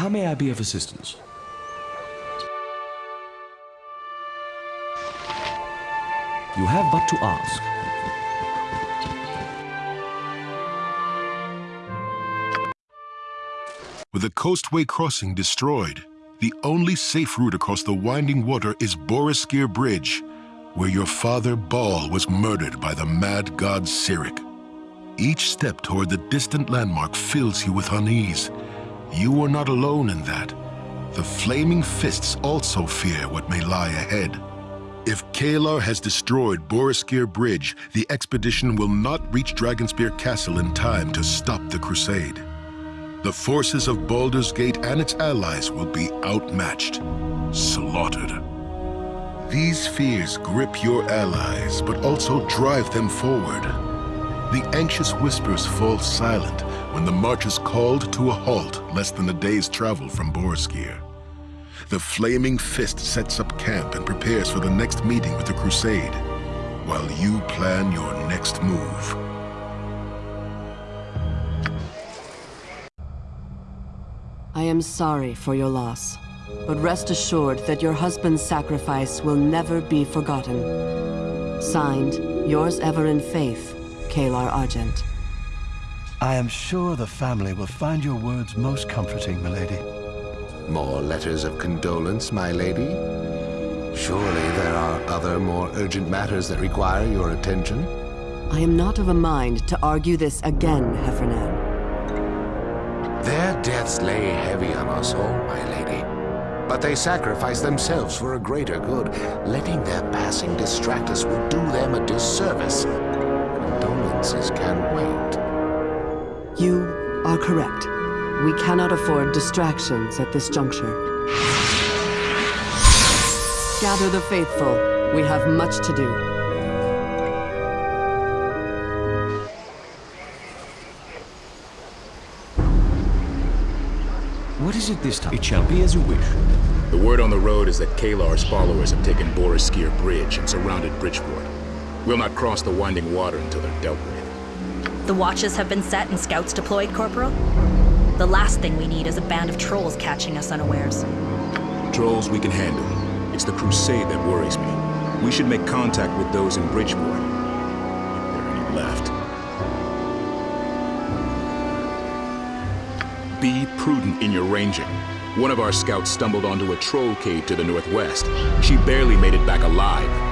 How may I be of assistance? You have but to ask. With the coastway crossing destroyed, the only safe route across the winding water is Boareskyr Bridge, where your father Bhaal was murdered by the mad god Cyric. Each step toward the distant landmark fills you with unease. You are not alone in that. The Flaming Fists also fear what may lie ahead. If Caelar has destroyed Boareskyr Bridge, the expedition will not reach Dragonspear Castle in time to stop the crusade. The forces of Baldur's Gate and its allies will be outmatched, slaughtered. These fears grip your allies, but also drive them forward. The anxious whispers fall silent when the march is called to a halt less than a day's travel from Boareskyr. The Flaming Fist sets up camp and prepares for the next meeting with the Crusade, while you plan your next move. I am sorry for your loss, but rest assured that your husband's sacrifice will never be forgotten. Signed, yours ever in faith, Caelar Argent. I am sure the family will find your words most comforting, milady. More letters of condolence, my lady? Surely there are other more urgent matters that require your attention? I am not of a mind to argue this again, Hephernaan. Their deaths lay heavy on us all, my lady. But they sacrificed themselves for a greater good. Letting their passing distract us would do them a disservice. Condolences can wait. You are correct. We cannot afford distractions at this juncture. Gather the faithful. We have much to do. What is it this time? It shall be as you wish. The word on the road is that Caelar's followers have taken Boareskyr Bridge and surrounded Bridgefort. We'll not cross the winding water until they're dealt with. The watches have been set and scouts deployed, Corporal? The last thing we need is a band of trolls catching us unawares. Trolls we can handle. It's the crusade that worries me. We should make contact with those in Bridgefort. If there are any left. Be prudent in your ranging. One of our scouts stumbled onto a troll cave to the northwest. She barely made it back alive.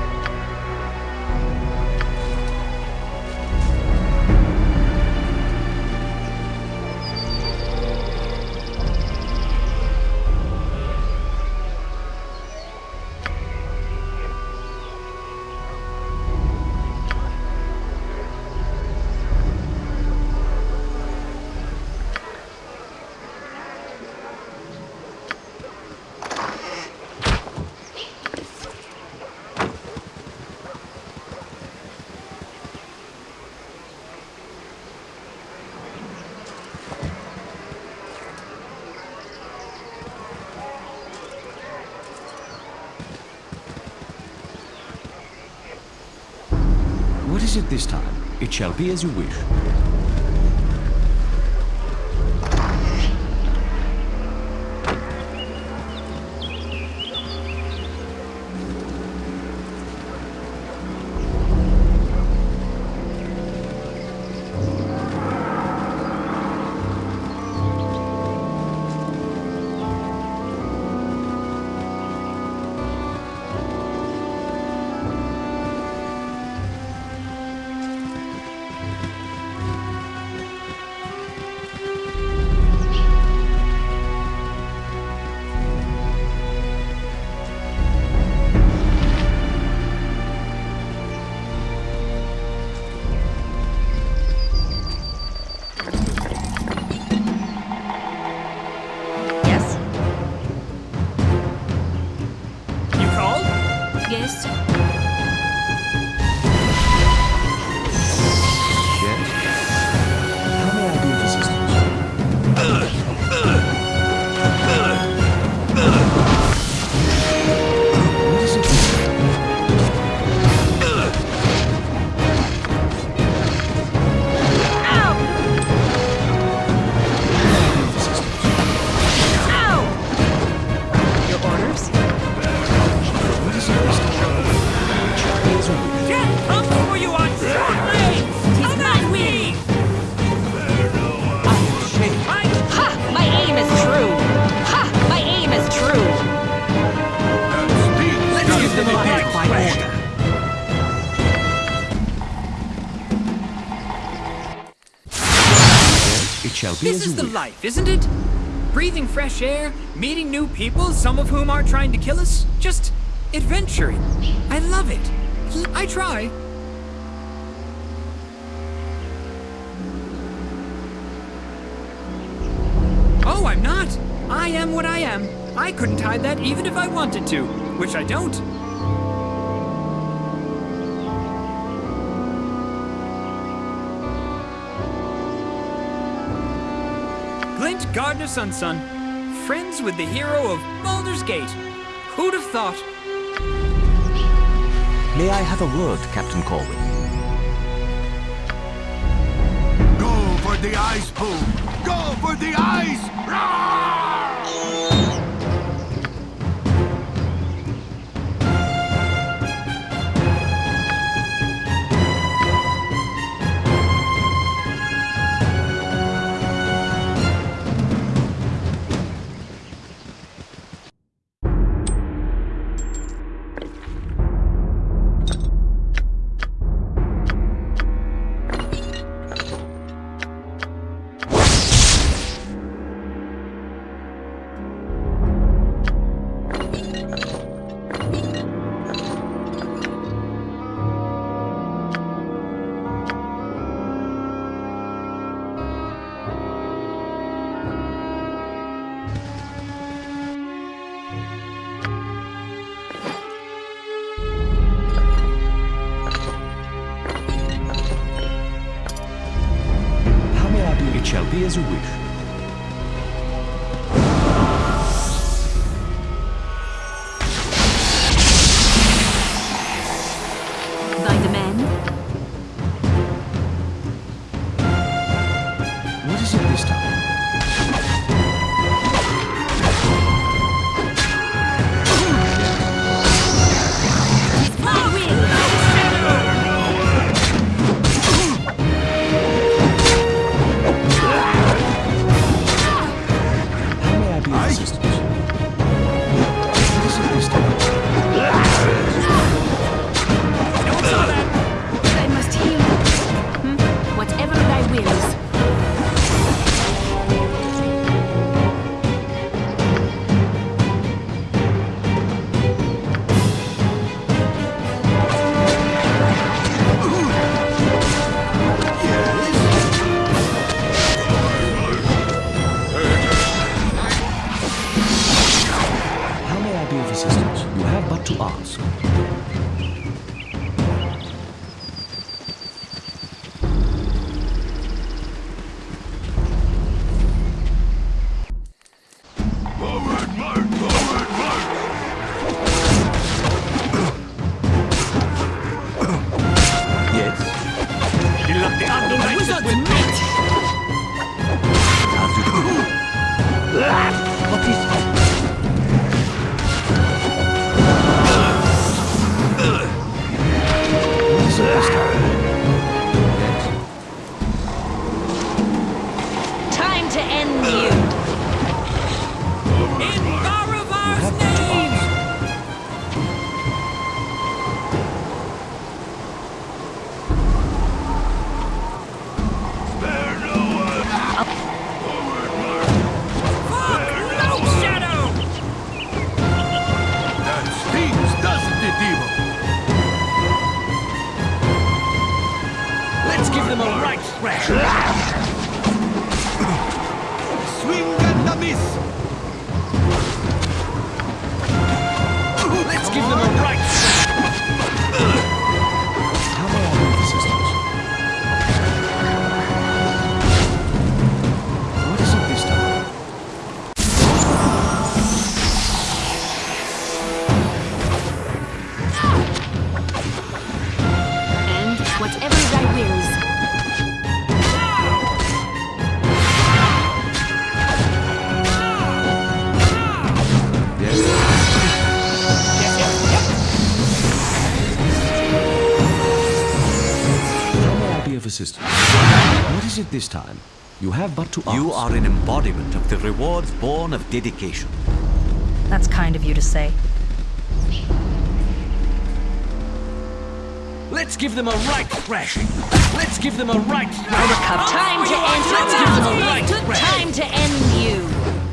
It this time? It shall be as you wish. This as is the life, isn't it? Breathing fresh air, meeting new people, some of whom aren't trying to kill us, just adventuring. I love it. I try. Oh, I'm not. I am what I am. I couldn't hide that even if I wanted to, which I don't. Glint Gardnersonson, friends with the hero of Baldur's Gate. Who'd have thought? May I have a word, Captain Corwin? Go for the ice, Boom! Go for the ice! How and may I be of assistance? What is it this time? You have but to ask. You are an embodiment of the rewards born of dedication. That's kind of you to say. Let's give them a right thrashing. Let's give them a right thrashing. Time to end Let's give them a right thrashing. Time to end you.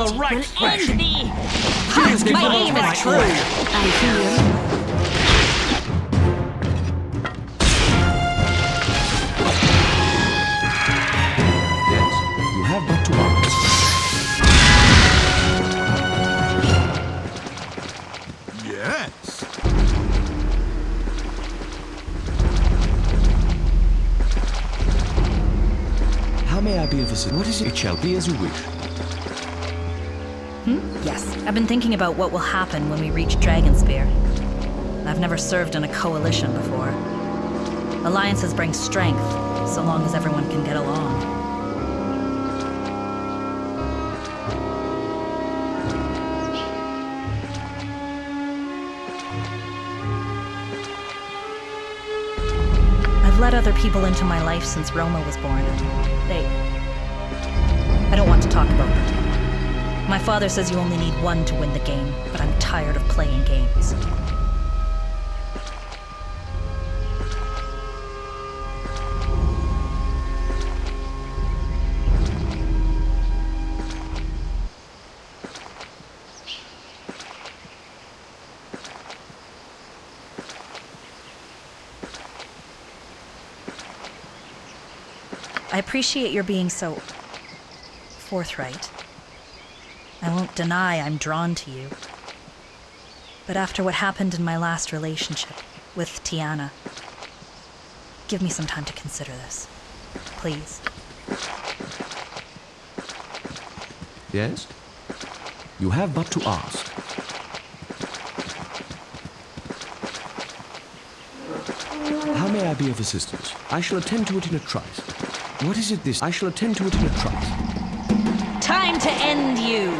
Let's give them a right Will thrashing. end thee. Let's My them a aim right is true. I hear. Yes. You have but to ask. Yes. How may I be of assistance? What is it? It shall be as you wish. Hmm? Yes, I've been thinking about what will happen when we reach Dragonspear. I've never served in a coalition before. Alliances bring strength, so long as everyone can get along. I've let other people into my life since Rohma was born. They. I don't want to talk about them. My father says you only need one to win the game, but I'm tired of playing games. I appreciate your being so forthright. I won't deny I'm drawn to you. But after what happened in my last relationship with Tiana, give me some time to consider this. Please. Yes? You have but to ask. How may I be of assistance? I shall attend to it in a trice. What is it this? I shall attend to it in a trice. Time to end you.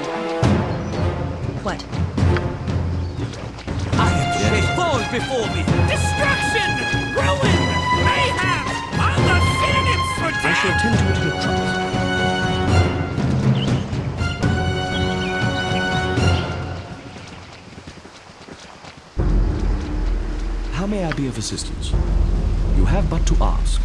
What? I They fall before me. Destruction! Ruin! Mayhem! All the synonyms for death! I shall attend to it in a trice. How may I be of assistance? You have but to ask.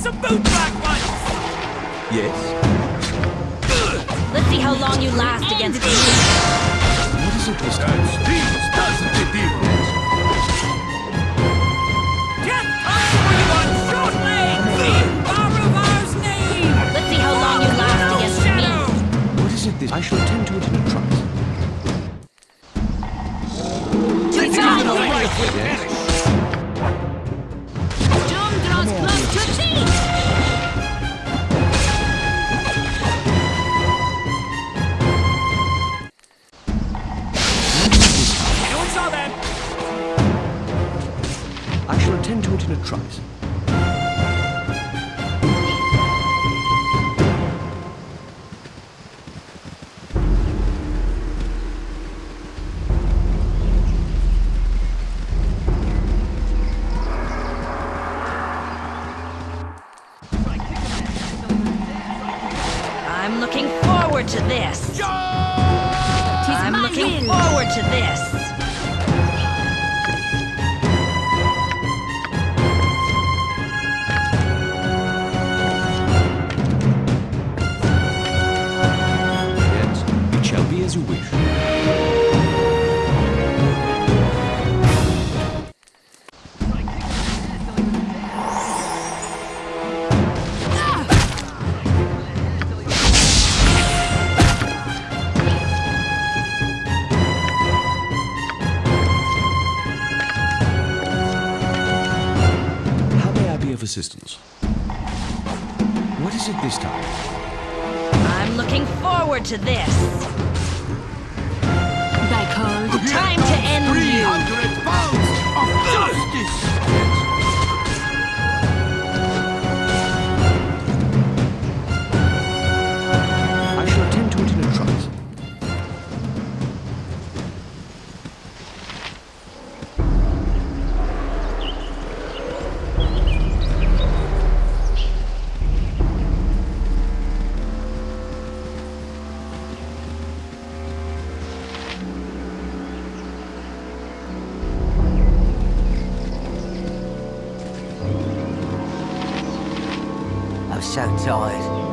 some boot ones! Yes? Let's see how long you last against me. What is it this time? These doesn't it evil? Death comes for you on short legs! Let's see how long you last against me. What is it this? I shall attend to it to this. so tired.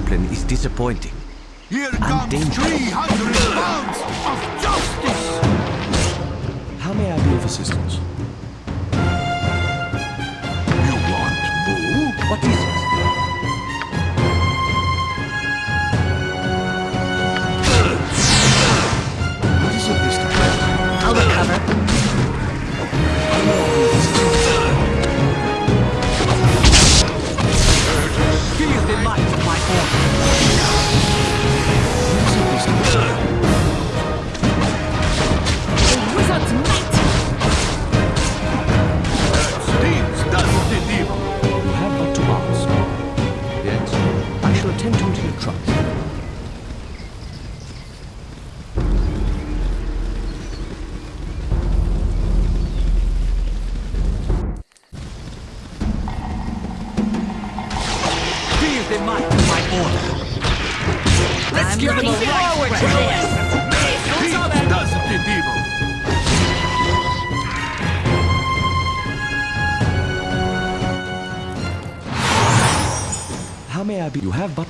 discipline is disappointing. Here and dangerous. How may I be of assistance? You want? What is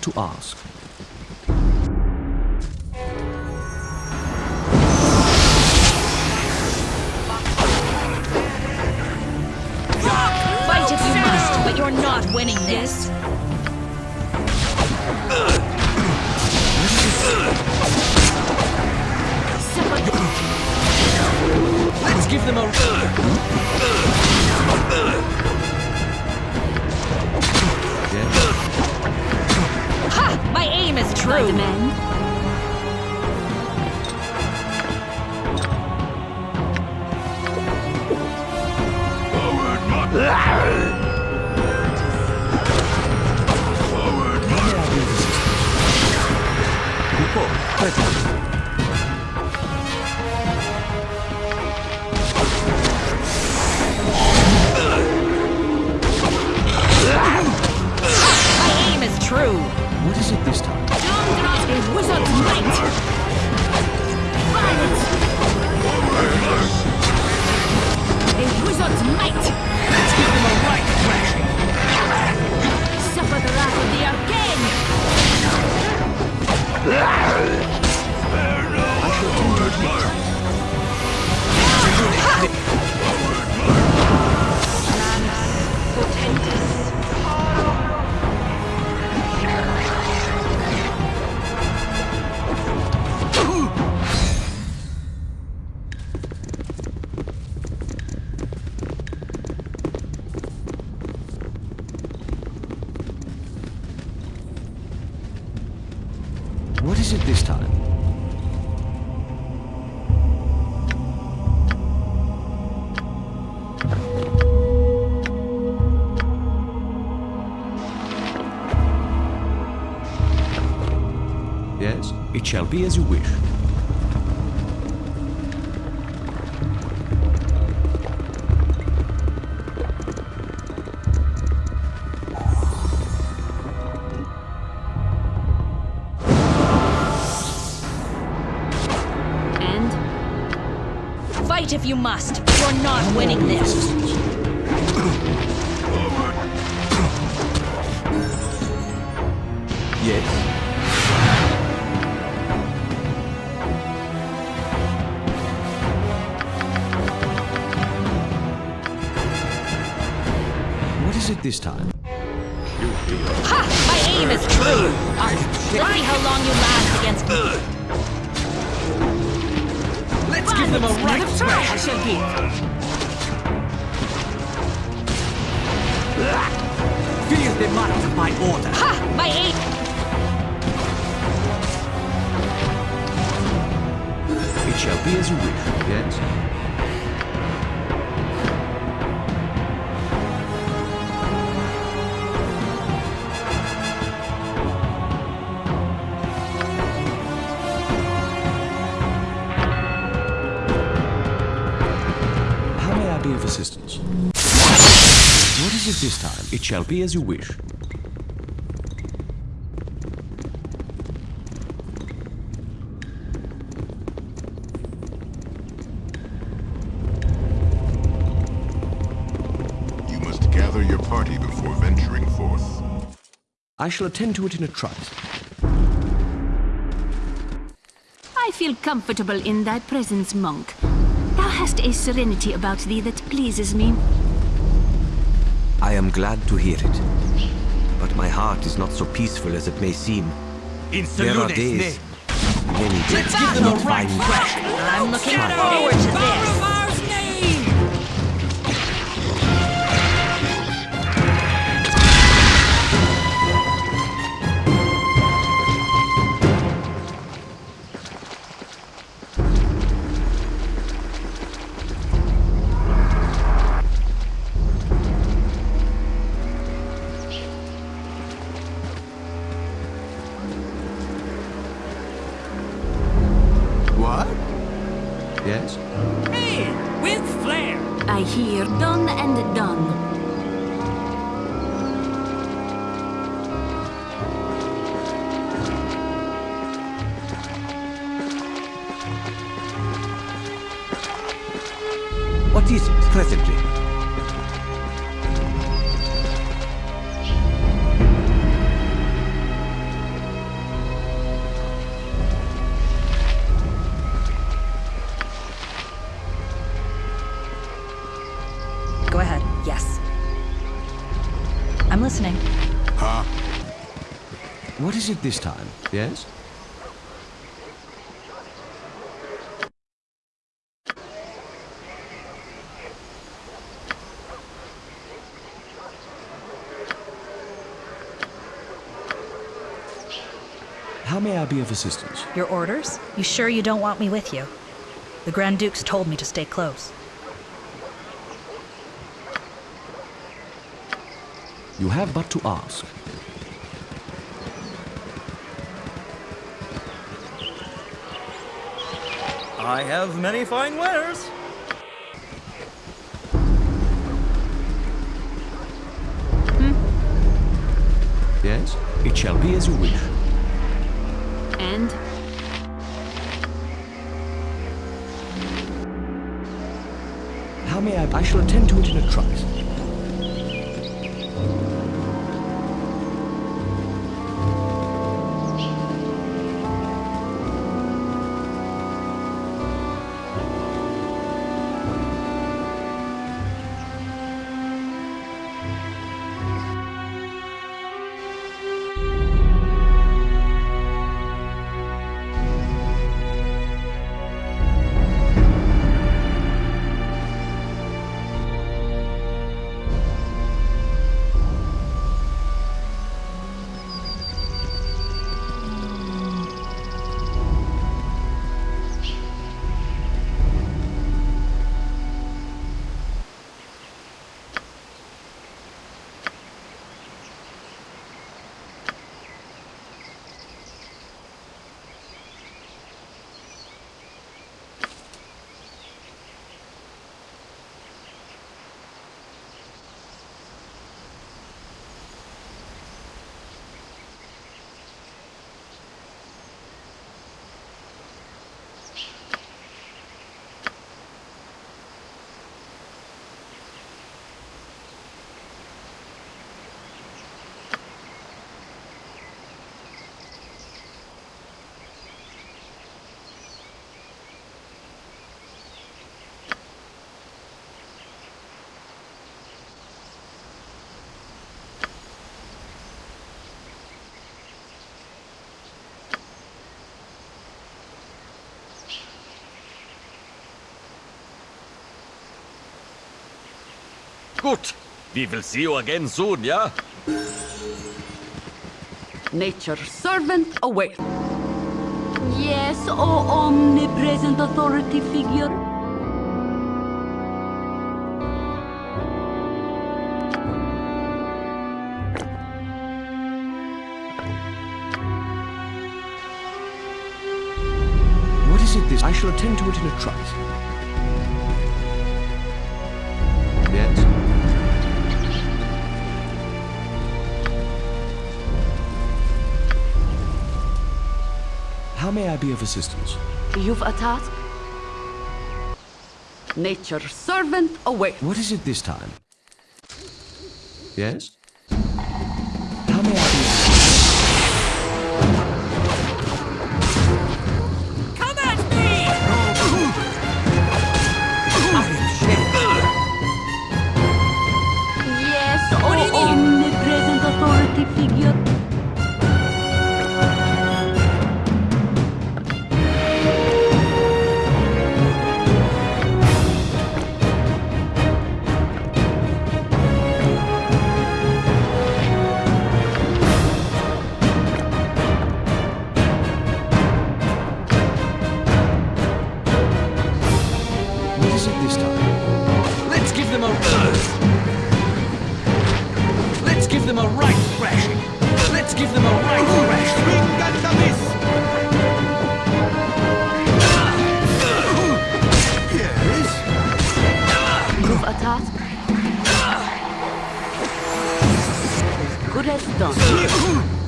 to ask. Fight if you must, but you're not winning this. Let's give them a... What be as you wish. And Fight if you must. You're not winning this. What is it this time? Ha! My aim is true. Let's see how long you last against me. Let's give them a right I thrash. shall give. Feel the might of my order. Ha! My aim. It shall be as you wish. Yes. Be of assistance? What is it this time? It shall be as you wish. You must gather your party before venturing forth. I shall attend to it in a trice. I feel comfortable in thy presence, monk. Thou hast a serenity about thee that pleases me. I am glad to hear it. But my heart is not so peaceful as it may seem. In There are days, many days, not find I'm looking forward to this. Is it this time? Yes? How may I be of assistance? Your orders? You sure you don't want me with you? The Grand Dukes told me to stay close. You have but to ask. I have many fine wares. Hmm? Yes? It shall be as you wish. And? How may I? I shall attend to it in a trice. Good. We will see you again soon, yeah? Nature's servant away. Yes, O omnipresent authority figure. What is it this? I shall attend to it in a trice. How may I be of assistance? You've a task? Nature's servant away. What is it this time? Yes? As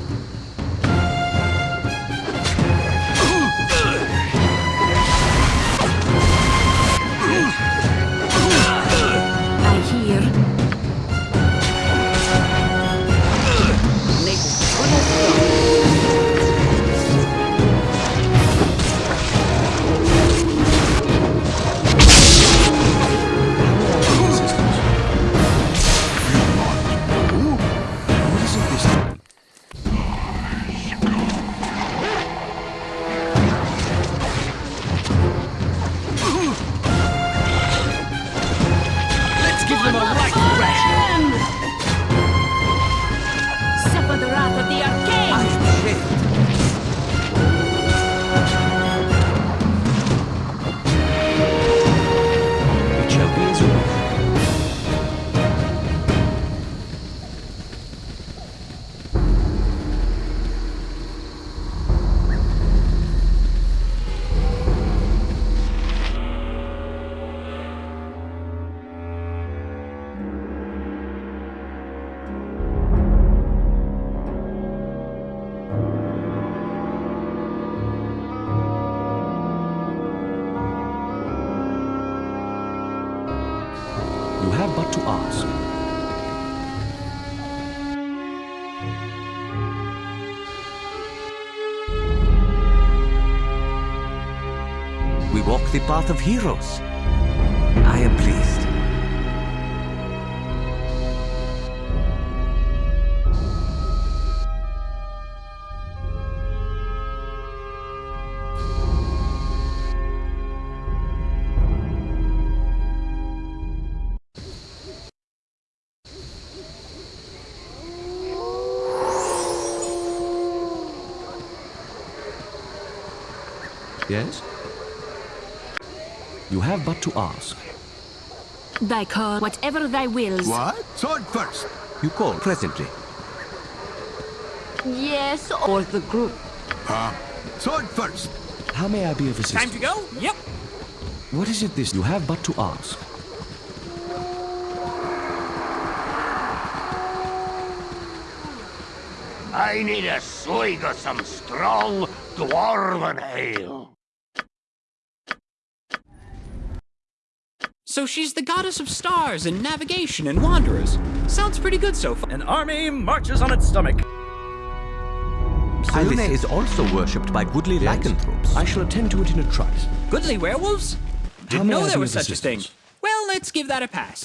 path of heroes. I am pleased. Yes? You have but to ask. Thy call, whatever thy wills. What? Sword first. You call presently. Yes, or the group. Huh? Sword first. How may I be of assistance? Time to go? Yep. What is it this? You have but to ask. I need a swig of some strong dwarven ale. So she's the goddess of stars and navigation and wanderers. Sounds pretty good so far. An army marches on its stomach. Selûne is also worshipped by goodly lycanthropes. I shall attend to it in a trice. Goodly werewolves? Didn't know there was of such a thing. Well, let's give that a pass.